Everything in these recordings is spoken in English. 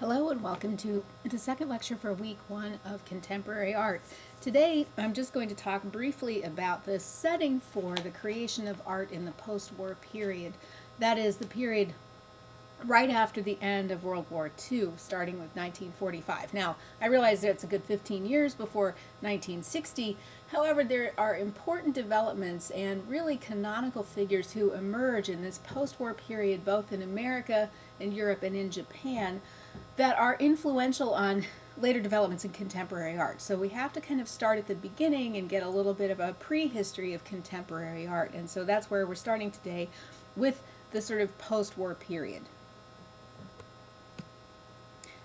Hello and welcome to the second lecture for week one of contemporary art. Today I'm just going to talk briefly about the setting for the creation of art in the post-war period. That is the period right after the end of World War II, starting with 1945. Now, I realize that it's a good 15 years before 1960. However, there are important developments and really canonical figures who emerge in this post-war period, both in America, and Europe, and in Japan, that are influential on later developments in contemporary art. So we have to kind of start at the beginning and get a little bit of a prehistory of contemporary art. And so that's where we're starting today with the sort of post-war period.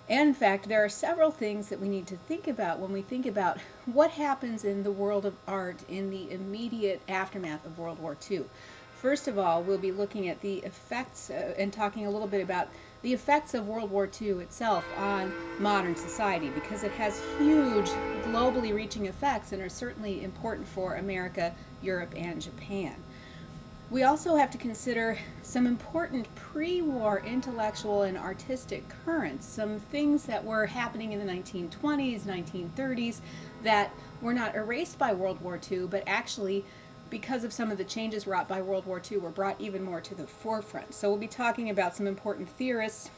And in fact, there are several things that we need to think about when we think about what happens in the world of art in the immediate aftermath of World War II. First of all, we'll be looking at the effects uh, and talking a little bit about the effects of World War II itself on modern society because it has huge globally reaching effects and are certainly important for America, Europe, and Japan. We also have to consider some important pre-war intellectual and artistic currents, some things that were happening in the 1920s, 1930s that were not erased by World War II, but actually because of some of the changes wrought by World War II, were brought even more to the forefront. So we'll be talking about some important theorists,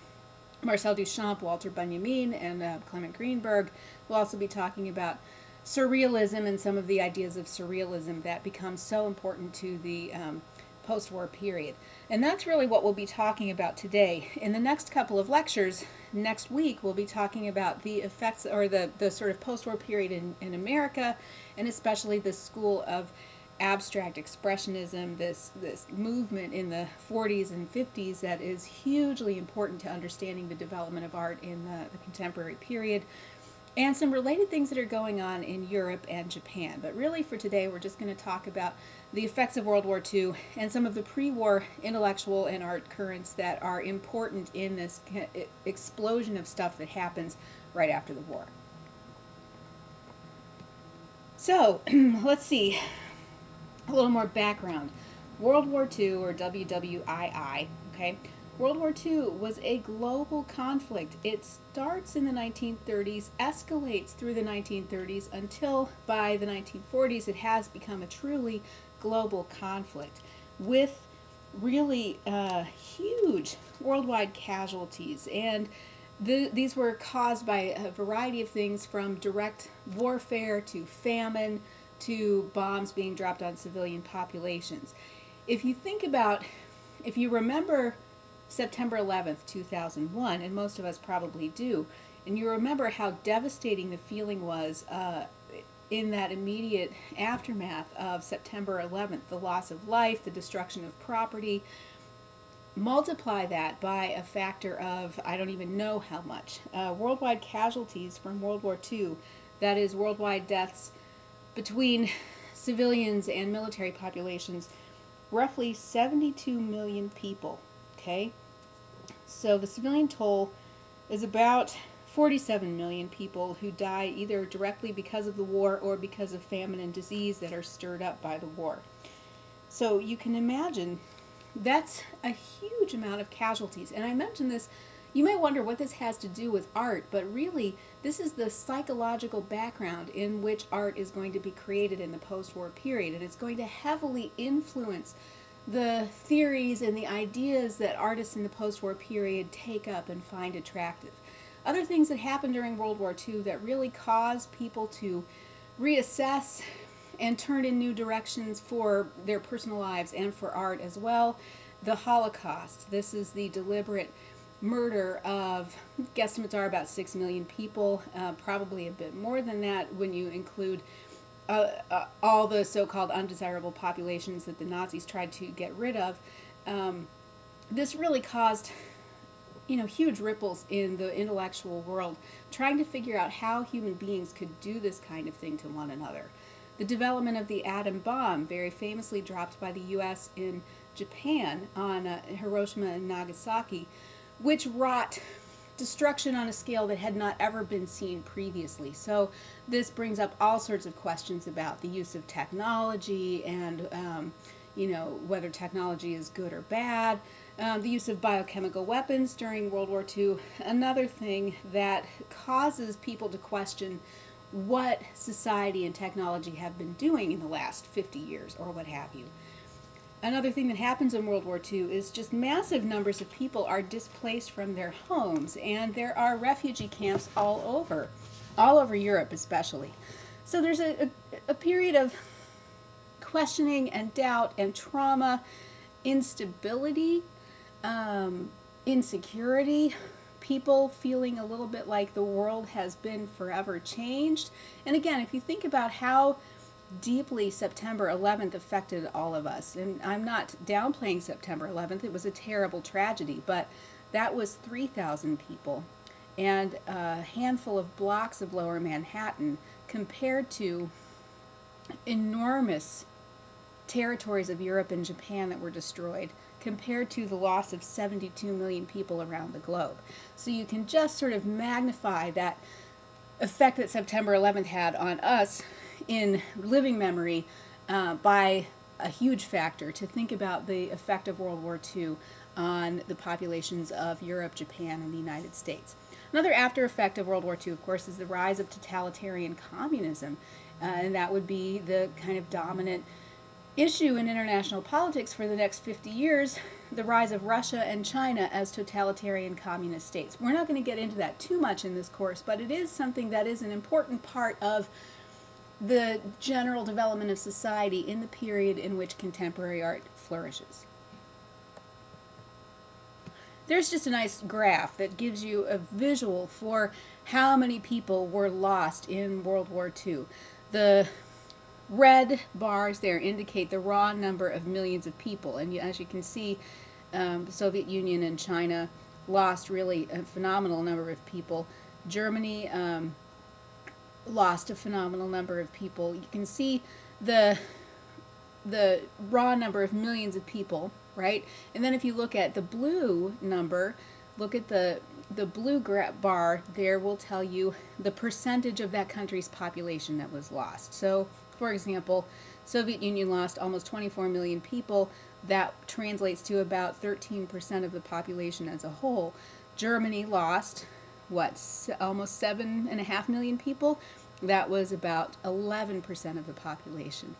Marcel Duchamp, Walter Benjamin, and uh, Clement Greenberg. We'll also be talking about surrealism and some of the ideas of surrealism that become so important to the um, post-war period. And that's really what we'll be talking about today. In the next couple of lectures, next week, we'll be talking about the effects or the, the sort of post-war period in, in America, and especially the school of abstract expressionism, this, this movement in the 40s and 50s that is hugely important to understanding the development of art in the, the contemporary period, and some related things that are going on in Europe and Japan. But really for today, we're just going to talk about the effects of World War II and some of the pre-war intellectual and art currents that are important in this explosion of stuff that happens right after the war. So, let's see a little more background. World War II, or WWII, okay, World War II was a global conflict. It starts in the 1930s, escalates through the 1930s, until by the 1940s it has become a truly global conflict with really uh, huge worldwide casualties. And the, these were caused by a variety of things from direct warfare to famine to bombs being dropped on civilian populations. If you think about, if you remember September 11th, 2001, and most of us probably do, and you remember how devastating the feeling was uh, in that immediate aftermath of September 11th, the loss of life, the destruction of property, multiply that by a factor of, I don't even know how much, uh, worldwide casualties from World War II, that is worldwide deaths between civilians and military populations, roughly 72 million people, okay? So the civilian toll is about 47 million people who die either directly because of the war or because of famine and disease that are stirred up by the war. So you can imagine that's a huge amount of casualties. And I mentioned this you may wonder what this has to do with art, but really this is the psychological background in which art is going to be created in the post-war period, and it's going to heavily influence the theories and the ideas that artists in the post-war period take up and find attractive. Other things that happened during World War II that really caused people to reassess and turn in new directions for their personal lives and for art as well. The Holocaust. This is the deliberate murder of, guesstimates are about 6 million people, uh, probably a bit more than that when you include uh, uh, all the so-called undesirable populations that the Nazis tried to get rid of. Um, this really caused you know, huge ripples in the intellectual world, trying to figure out how human beings could do this kind of thing to one another. The development of the atom bomb, very famously dropped by the U.S. in Japan on uh, Hiroshima and Nagasaki, which wrought destruction on a scale that had not ever been seen previously. So this brings up all sorts of questions about the use of technology and, um, you know, whether technology is good or bad. Um, the use of biochemical weapons during World War II, another thing that causes people to question what society and technology have been doing in the last 50 years or what have you. Another thing that happens in World War II is just massive numbers of people are displaced from their homes, and there are refugee camps all over, all over Europe especially. So there's a, a, a period of questioning and doubt and trauma, instability, um, insecurity, people feeling a little bit like the world has been forever changed. And again, if you think about how deeply September 11th affected all of us, and I'm not downplaying September 11th, it was a terrible tragedy, but that was 3,000 people and a handful of blocks of lower Manhattan compared to enormous territories of Europe and Japan that were destroyed compared to the loss of 72 million people around the globe. So you can just sort of magnify that effect that September 11th had on us in living memory uh, by a huge factor to think about the effect of World War II on the populations of Europe, Japan, and the United States. Another after effect of World War II, of course, is the rise of totalitarian communism, uh, and that would be the kind of dominant issue in international politics for the next 50 years the rise of Russia and China as totalitarian communist states. We're not going to get into that too much in this course, but it is something that is an important part of the general development of society in the period in which contemporary art flourishes. There's just a nice graph that gives you a visual for how many people were lost in World War II. The red bars there indicate the raw number of millions of people. And as you can see, um, the Soviet Union and China lost really a phenomenal number of people. Germany um, lost a phenomenal number of people. You can see the the raw number of millions of people, right? And then if you look at the blue number, look at the the blue bar there will tell you the percentage of that country's population that was lost. So for example, Soviet Union lost almost 24 million people. That translates to about 13% of the population as a whole. Germany lost, what, almost 7.5 million people? That was about 11% of the population.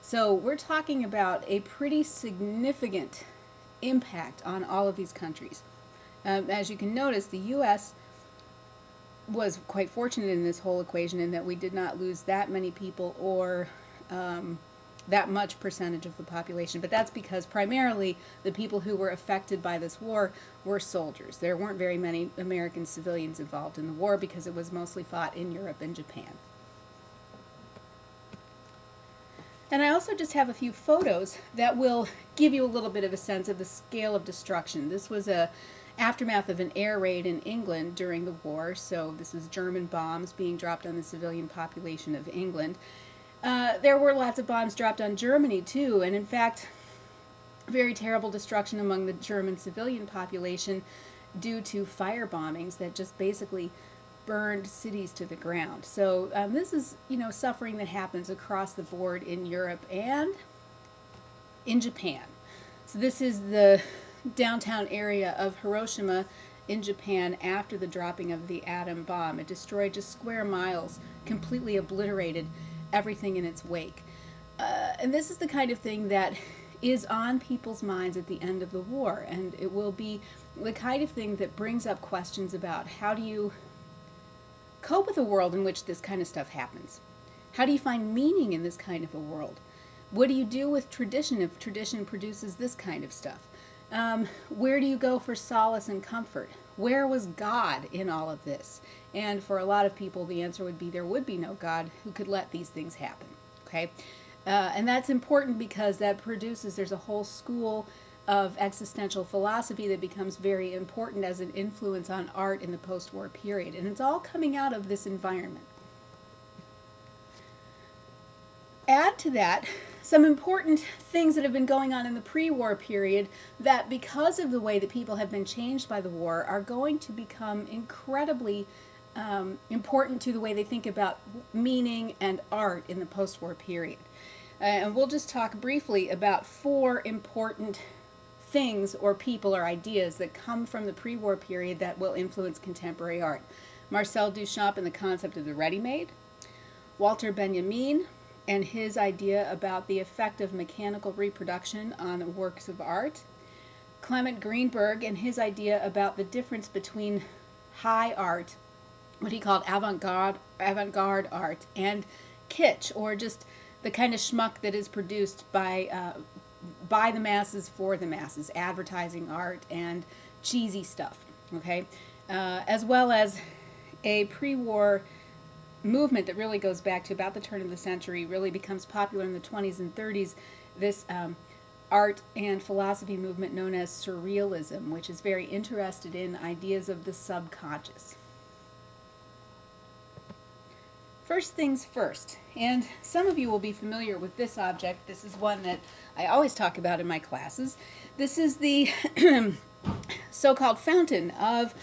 So we're talking about a pretty significant impact on all of these countries. Um, as you can notice, the U.S was quite fortunate in this whole equation in that we did not lose that many people or um, that much percentage of the population. But that's because primarily the people who were affected by this war were soldiers. There weren't very many American civilians involved in the war because it was mostly fought in Europe and Japan. And I also just have a few photos that will give you a little bit of a sense of the scale of destruction. This was a aftermath of an air raid in England during the war. So this is German bombs being dropped on the civilian population of England. Uh, there were lots of bombs dropped on Germany too, and in fact, very terrible destruction among the German civilian population due to fire bombings that just basically burned cities to the ground. So um, this is, you know, suffering that happens across the board in Europe and in Japan. So this is the downtown area of Hiroshima in Japan after the dropping of the atom bomb. It destroyed just square miles, completely obliterated everything in its wake. Uh, and this is the kind of thing that is on people's minds at the end of the war, and it will be the kind of thing that brings up questions about how do you cope with a world in which this kind of stuff happens? How do you find meaning in this kind of a world? What do you do with tradition if tradition produces this kind of stuff? Um, where do you go for solace and comfort? Where was God in all of this? And for a lot of people, the answer would be there would be no God who could let these things happen. Okay? Uh, and that's important because that produces, there's a whole school of existential philosophy that becomes very important as an influence on art in the post war period. And it's all coming out of this environment. Add to that some important things that have been going on in the pre-war period that because of the way that people have been changed by the war are going to become incredibly um, important to the way they think about meaning and art in the post-war period. Uh, and we'll just talk briefly about four important things or people or ideas that come from the pre-war period that will influence contemporary art. Marcel Duchamp and the concept of the ready-made, Walter Benjamin and his idea about the effect of mechanical reproduction on works of art, Clement Greenberg and his idea about the difference between high art, what he called avant-garde avant-garde art, and kitsch, or just the kind of schmuck that is produced by uh, by the masses for the masses, advertising art and cheesy stuff. Okay, uh, as well as a pre-war movement that really goes back to about the turn of the century, really becomes popular in the 20s and 30s. This um, art and philosophy movement known as Surrealism, which is very interested in ideas of the subconscious. First things first, and some of you will be familiar with this object. This is one that I always talk about in my classes. This is the so-called fountain of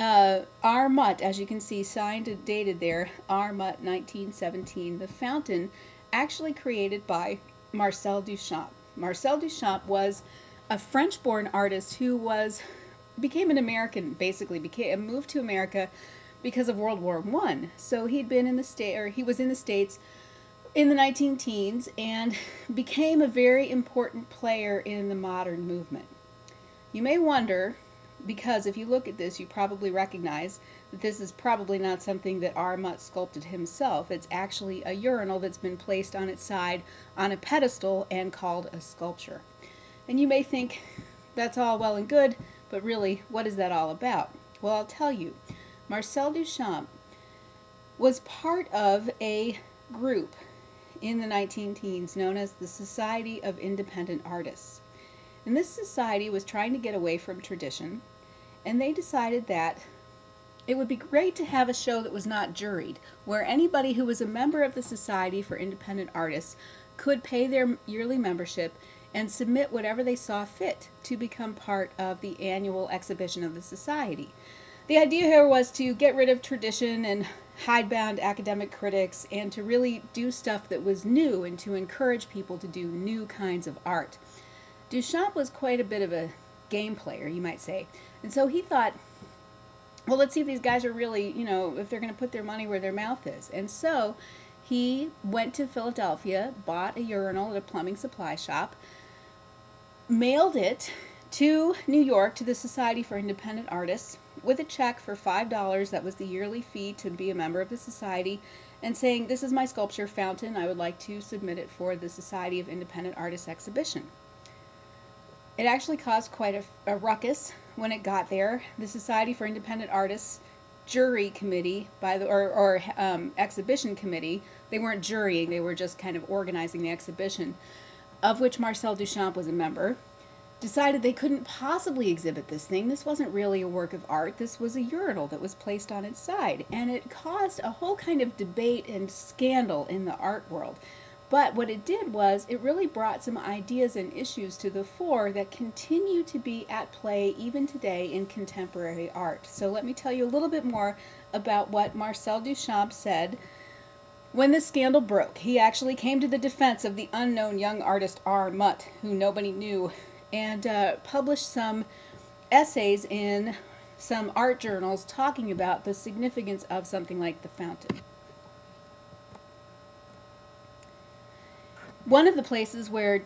uh, R. Mutt, as you can see, signed and dated there, R. Mutt 1917. The fountain actually created by Marcel Duchamp. Marcel Duchamp was a French-born artist who was became an American, basically became moved to America because of World War One. So he'd been in the state, or he was in the states in the 19 teens, and became a very important player in the modern movement. You may wonder, because if you look at this, you probably recognize that this is probably not something that R. Mutt sculpted himself. It's actually a urinal that's been placed on its side on a pedestal and called a sculpture. And you may think that's all well and good, but really, what is that all about? Well, I'll tell you. Marcel Duchamp was part of a group in the 19 teens known as the Society of Independent Artists. And this society was trying to get away from tradition, and they decided that it would be great to have a show that was not juried, where anybody who was a member of the Society for Independent Artists could pay their yearly membership and submit whatever they saw fit to become part of the annual exhibition of the Society. The idea here was to get rid of tradition and hidebound academic critics and to really do stuff that was new and to encourage people to do new kinds of art. Duchamp was quite a bit of a game player, you might say. And so he thought, well, let's see if these guys are really, you know, if they're going to put their money where their mouth is. And so he went to Philadelphia, bought a urinal at a plumbing supply shop, mailed it to New York to the Society for Independent Artists with a check for $5 that was the yearly fee to be a member of the society and saying this is my sculpture fountain I would like to submit it for the Society of Independent Artists exhibition. It actually caused quite a, a ruckus when it got there. The Society for Independent Artists jury committee by the or, or um, exhibition committee they weren't jurying they were just kind of organizing the exhibition of which Marcel Duchamp was a member decided they couldn't possibly exhibit this thing. This wasn't really a work of art. This was a urinal that was placed on its side. And it caused a whole kind of debate and scandal in the art world. But what it did was it really brought some ideas and issues to the fore that continue to be at play even today in contemporary art. So let me tell you a little bit more about what Marcel Duchamp said when the scandal broke. He actually came to the defense of the unknown young artist R. Mutt, who nobody knew and uh, published some essays in some art journals talking about the significance of something like the fountain. One of the places where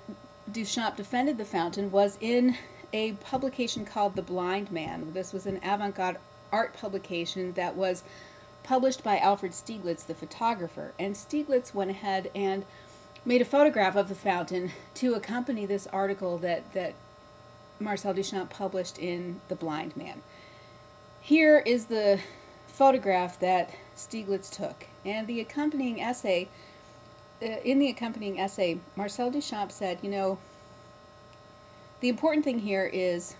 Duchamp defended the fountain was in a publication called The Blind Man. This was an avant-garde art publication that was published by Alfred Stieglitz, the photographer. And Stieglitz went ahead and made a photograph of the fountain to accompany this article that, that Marcel Duchamp published in The Blind Man. Here is the photograph that Stieglitz took, and the accompanying essay, uh, in the accompanying essay, Marcel Duchamp said, you know, the important thing here is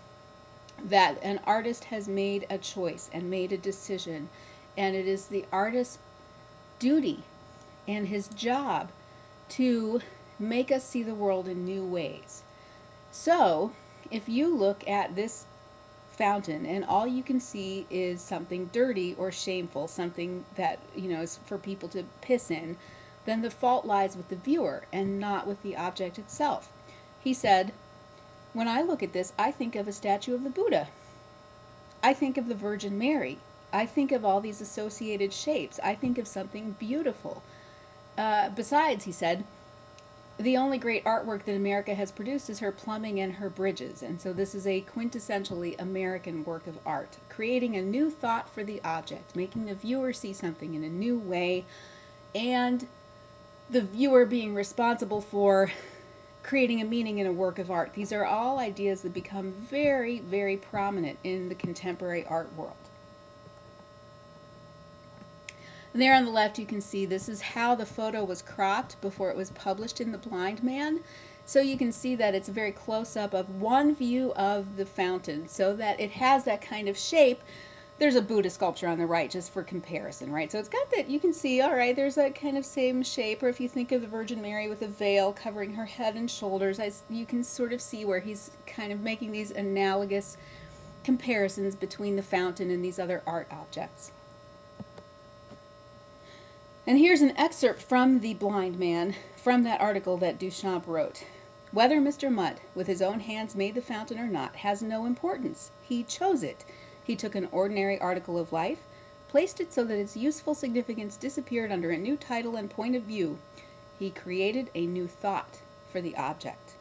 that an artist has made a choice and made a decision, and it is the artist's duty and his job to make us see the world in new ways. So, if you look at this fountain and all you can see is something dirty or shameful, something that, you know, is for people to piss in, then the fault lies with the viewer and not with the object itself. He said, when I look at this, I think of a statue of the Buddha. I think of the Virgin Mary. I think of all these associated shapes. I think of something beautiful. Uh, besides, he said, the only great artwork that America has produced is her plumbing and her bridges. And so this is a quintessentially American work of art, creating a new thought for the object, making the viewer see something in a new way, and the viewer being responsible for creating a meaning in a work of art. These are all ideas that become very, very prominent in the contemporary art world. And there on the left you can see this is how the photo was cropped before it was published in The Blind Man. So you can see that it's a very close-up of one view of the fountain so that it has that kind of shape. There's a Buddha sculpture on the right just for comparison, right? So it's got that, you can see, all right, there's that kind of same shape. Or if you think of the Virgin Mary with a veil covering her head and shoulders, I, you can sort of see where he's kind of making these analogous comparisons between the fountain and these other art objects. And here's an excerpt from The Blind Man, from that article that Duchamp wrote. Whether Mr. Mutt, with his own hands, made the fountain or not, has no importance. He chose it. He took an ordinary article of life, placed it so that its useful significance disappeared under a new title and point of view. He created a new thought for the object.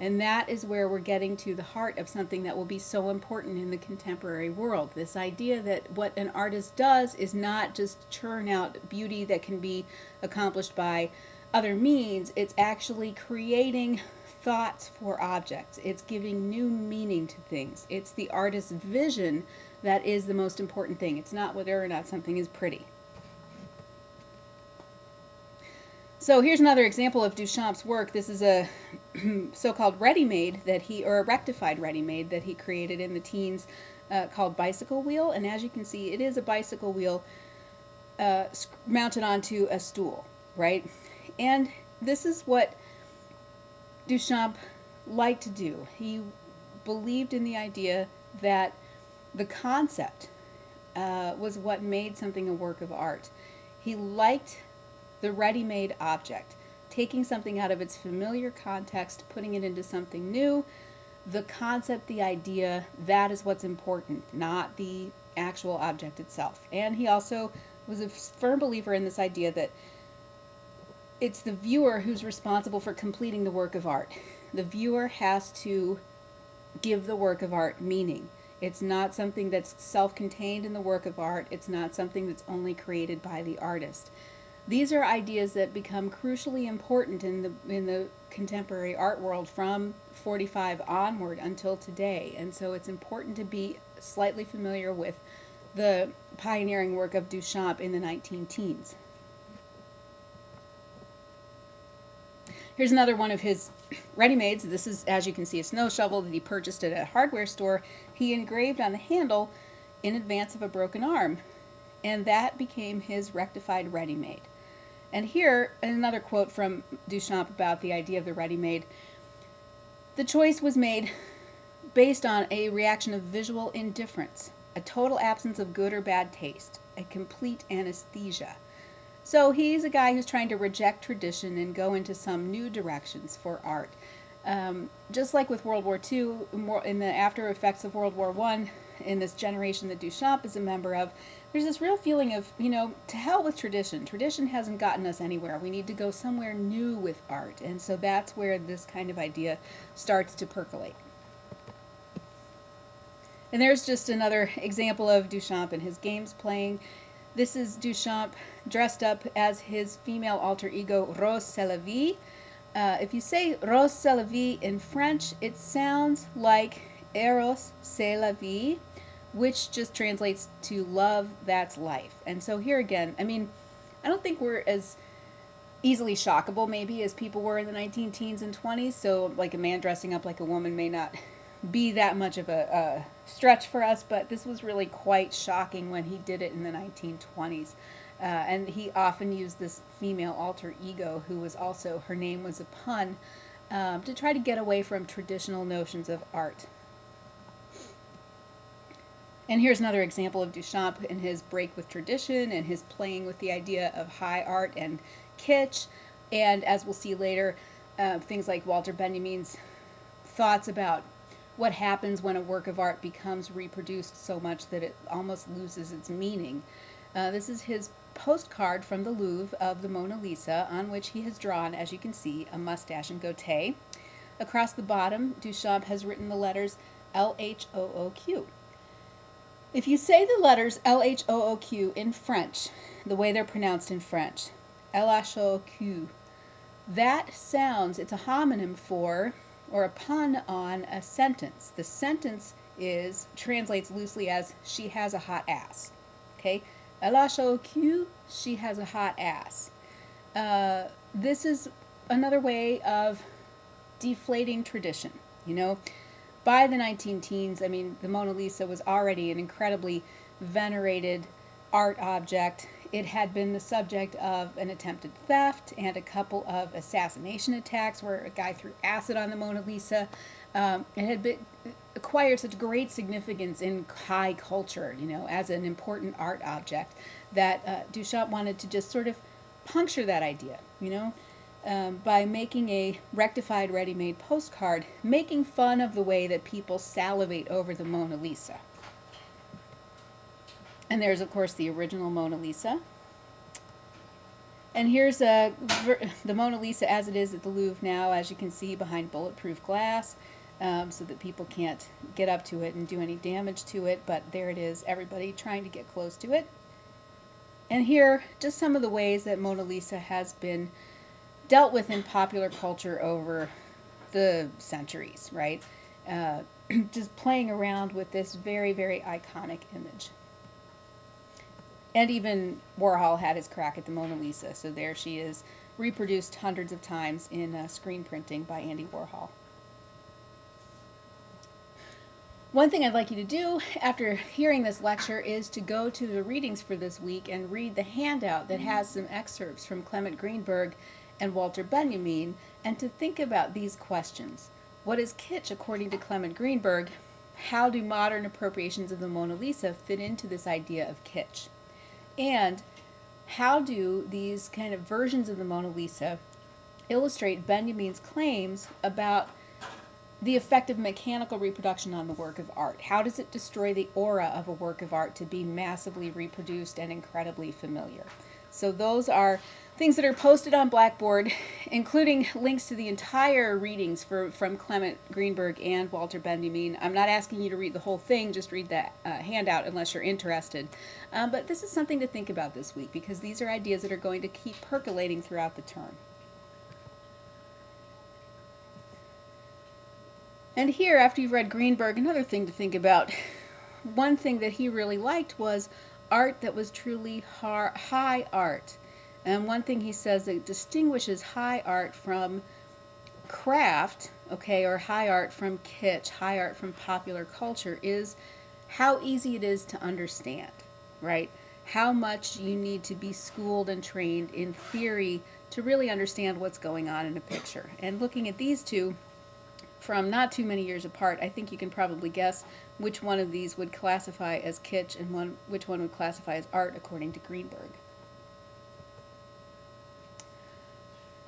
And that is where we're getting to the heart of something that will be so important in the contemporary world. This idea that what an artist does is not just churn out beauty that can be accomplished by other means, it's actually creating thoughts for objects. It's giving new meaning to things. It's the artist's vision that is the most important thing. It's not whether or not something is pretty. So here's another example of Duchamp's work. This is a so-called ready-made that he, or a rectified ready-made that he created in the teens uh, called Bicycle Wheel. And as you can see, it is a bicycle wheel uh, mounted onto a stool, right? And this is what Duchamp liked to do. He believed in the idea that the concept uh, was what made something a work of art. He liked the ready-made object, taking something out of its familiar context, putting it into something new. The concept, the idea, that is what's important, not the actual object itself. And he also was a firm believer in this idea that it's the viewer who's responsible for completing the work of art. The viewer has to give the work of art meaning. It's not something that's self-contained in the work of art. It's not something that's only created by the artist. These are ideas that become crucially important in the, in the contemporary art world from 45 onward until today. And so it's important to be slightly familiar with the pioneering work of Duchamp in the 19 teens. Here's another one of his ready-mades. This is, as you can see, a snow shovel that he purchased at a hardware store. He engraved on the handle in advance of a broken arm, and that became his rectified ready-made. And here, another quote from Duchamp about the idea of the ready-made. The choice was made based on a reaction of visual indifference, a total absence of good or bad taste, a complete anesthesia. So he's a guy who's trying to reject tradition and go into some new directions for art. Um, just like with World War II, in the after effects of World War I, in this generation that Duchamp is a member of, there's this real feeling of, you know, to hell with tradition. Tradition hasn't gotten us anywhere. We need to go somewhere new with art. And so that's where this kind of idea starts to percolate. And there's just another example of Duchamp and his games playing. This is Duchamp dressed up as his female alter ego, Rrose Sélavy Uh, if you say Rrose Sélavy in French, it sounds like Eros C'est la vie, which just translates to love, that's life. And so here again, I mean, I don't think we're as easily shockable maybe as people were in the 19 teens and 20s. So like a man dressing up like a woman may not be that much of a, a stretch for us, but this was really quite shocking when he did it in the 1920s. Uh, and he often used this female alter ego who was also, her name was a pun, um, to try to get away from traditional notions of art. And here's another example of Duchamp in his break with tradition and his playing with the idea of high art and kitsch. And as we'll see later, uh, things like Walter Benjamin's thoughts about what happens when a work of art becomes reproduced so much that it almost loses its meaning. Uh, this is his postcard from the Louvre of the Mona Lisa, on which he has drawn, as you can see, a mustache and goatee. Across the bottom, Duchamp has written the letters L H O O Q. If you say the letters L H O O Q in French, the way they're pronounced in French, L H O O Q, that sounds, it's a homonym for or a pun on a sentence. The sentence is, translates loosely as, she has a hot ass. Okay? Elle a Q, she has a hot ass. Uh, this is another way of deflating tradition. You know, by the 19 teens, I mean, the Mona Lisa was already an incredibly venerated art object. It had been the subject of an attempted theft and a couple of assassination attacks where a guy threw acid on the Mona Lisa. Um, it had been acquired such great significance in high culture, you know, as an important art object, that uh, Duchamp wanted to just sort of puncture that idea, you know, um, by making a rectified ready-made postcard, making fun of the way that people salivate over the Mona Lisa. And there's, of course, the original Mona Lisa. And here's a, the Mona Lisa as it is at the Louvre now, as you can see, behind bulletproof glass, um, so that people can't get up to it and do any damage to it. But there it is, everybody trying to get close to it. And here, just some of the ways that Mona Lisa has been dealt with in popular culture over the centuries, right? Uh, just playing around with this very, very iconic image. And even Warhol had his crack at the Mona Lisa, so there she is, reproduced hundreds of times in uh, screen printing by Andy Warhol. One thing I'd like you to do after hearing this lecture is to go to the readings for this week and read the handout that has some excerpts from Clement Greenberg and Walter Benjamin and to think about these questions. What is kitsch according to Clement Greenberg? How do modern appropriations of the Mona Lisa fit into this idea of kitsch? And how do these kind of versions of the Mona Lisa illustrate Benjamin's claims about the effect of mechanical reproduction on the work of art? How does it destroy the aura of a work of art to be massively reproduced and incredibly familiar? So those are things that are posted on Blackboard, including links to the entire readings for, from Clement Greenberg and Walter Benjamin. I'm not asking you to read the whole thing, just read that uh, handout unless you're interested. Um, but this is something to think about this week because these are ideas that are going to keep percolating throughout the term. And here, after you've read Greenberg, another thing to think about. One thing that he really liked was art that was truly high art. And one thing he says that distinguishes high art from craft, okay, or high art from kitsch, high art from popular culture is how easy it is to understand, right? How much you need to be schooled and trained in theory to really understand what's going on in a picture. And looking at these two from not too many years apart, I think you can probably guess which one of these would classify as kitsch and one, which one would classify as art according to Greenberg.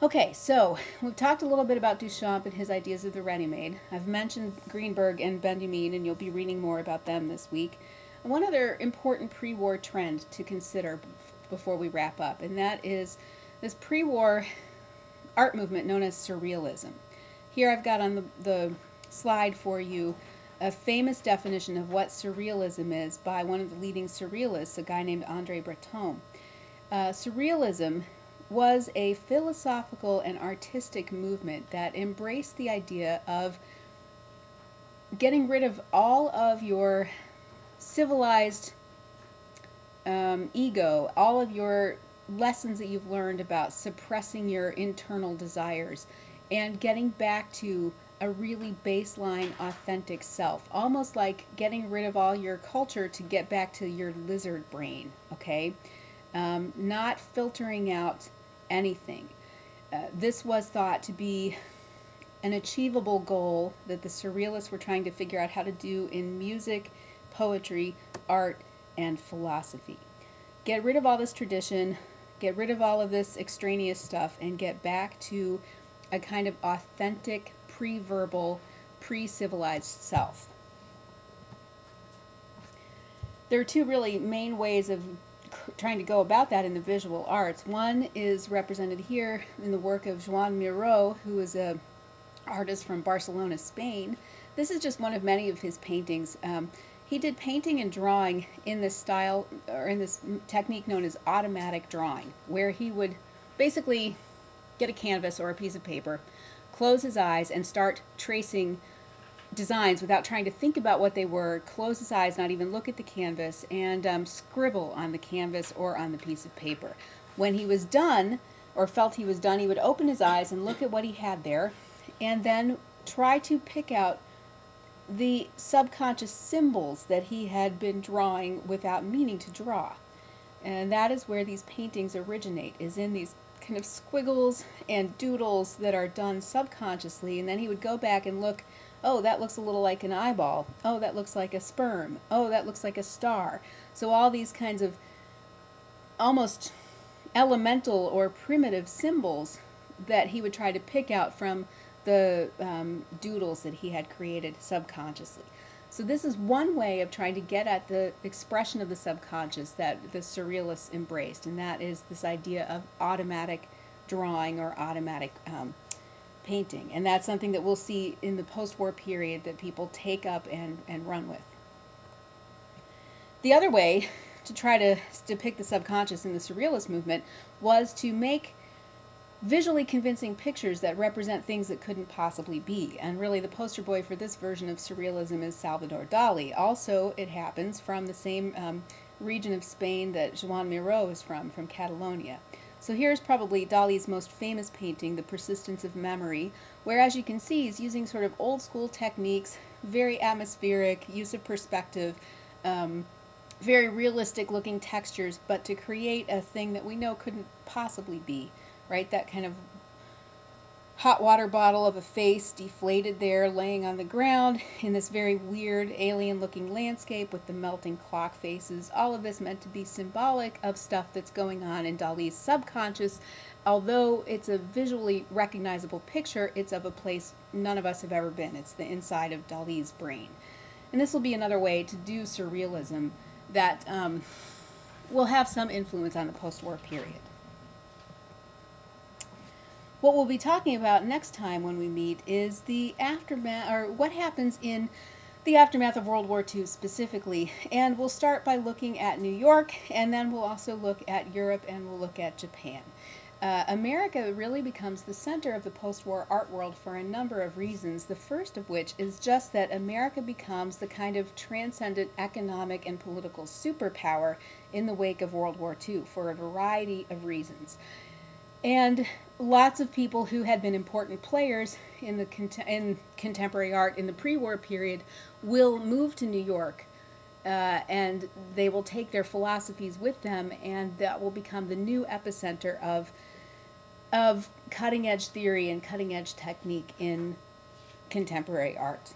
Okay, so we've talked a little bit about Duchamp and his ideas of the ready-made. I've mentioned Greenberg and Benjamin, and you'll be reading more about them this week. One other important pre-war trend to consider before we wrap up, and that is this pre-war art movement known as Surrealism. Here I've got on the, the slide for you a famous definition of what Surrealism is by one of the leading Surrealists, a guy named Andre Breton. Uh, surrealism was a philosophical and artistic movement that embraced the idea of getting rid of all of your civilized um, ego, all of your lessons that you've learned about suppressing your internal desires, and getting back to a really baseline, authentic self. Almost like getting rid of all your culture to get back to your lizard brain, okay? Um, not filtering out anything. Uh, this was thought to be an achievable goal that the surrealists were trying to figure out how to do in music, poetry, art, and philosophy. Get rid of all this tradition, get rid of all of this extraneous stuff, and get back to a kind of authentic, pre-verbal pre-civilized self. There are two really main ways of trying to go about that in the visual arts. One is represented here in the work of Joan Miró, who is a artist from Barcelona, Spain. This is just one of many of his paintings. Um, he did painting and drawing in this style, or in this technique known as automatic drawing, where he would basically get a canvas or a piece of paper, close his eyes, and start tracing designs without trying to think about what they were, close his eyes, not even look at the canvas, and um, scribble on the canvas or on the piece of paper. When he was done, or felt he was done, he would open his eyes and look at what he had there, and then try to pick out the subconscious symbols that he had been drawing without meaning to draw. And that is where these paintings originate, is in these kind of squiggles and doodles that are done subconsciously. And then he would go back and look oh, that looks a little like an eyeball. Oh, that looks like a sperm. Oh, that looks like a star. So all these kinds of almost elemental or primitive symbols that he would try to pick out from the um, doodles that he had created subconsciously. So this is one way of trying to get at the expression of the subconscious that the surrealists embraced, and that is this idea of automatic drawing or automatic um, painting. And that's something that we'll see in the post-war period that people take up and, and run with. The other way to try to depict the subconscious in the Surrealist movement was to make visually convincing pictures that represent things that couldn't possibly be. And really the poster boy for this version of Surrealism is Salvador Dali. Also, it happens from the same um, region of Spain that Joan Miró is from, from Catalonia. So here's probably Dali's most famous painting, The Persistence of Memory, where as you can see he's using sort of old school techniques, very atmospheric, use of perspective, um, very realistic looking textures, but to create a thing that we know couldn't possibly be, right? That kind of hot water bottle of a face deflated there laying on the ground in this very weird alien looking landscape with the melting clock faces. All of this meant to be symbolic of stuff that's going on in Dali's subconscious. Although it's a visually recognizable picture it's of a place none of us have ever been. It's the inside of Dali's brain. And this will be another way to do surrealism that um, will have some influence on the post-war period what we'll be talking about next time when we meet is the aftermath, or what happens in the aftermath of World War II specifically. And we'll start by looking at New York, and then we'll also look at Europe, and we'll look at Japan. Uh, America really becomes the center of the post-war art world for a number of reasons, the first of which is just that America becomes the kind of transcendent economic and political superpower in the wake of World War II for a variety of reasons. And lots of people who had been important players in the in contemporary art in the pre-war period will move to New York uh, and they will take their philosophies with them and that will become the new epicenter of of cutting edge theory and cutting edge technique in contemporary art.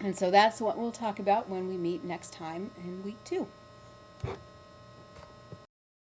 And so that's what we'll talk about when we meet next time in week two.